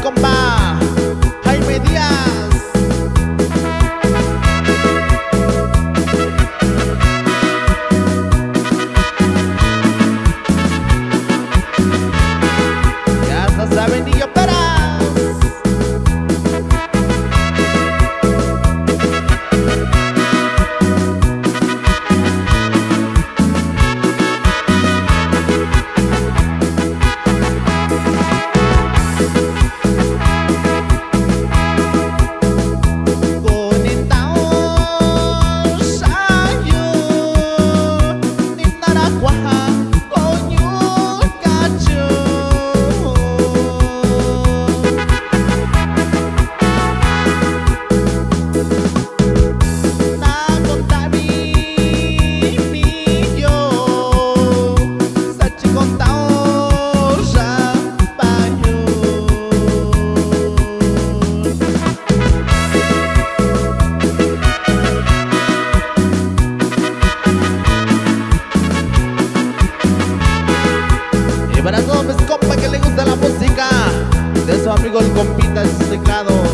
compa amigo el compita en su teclado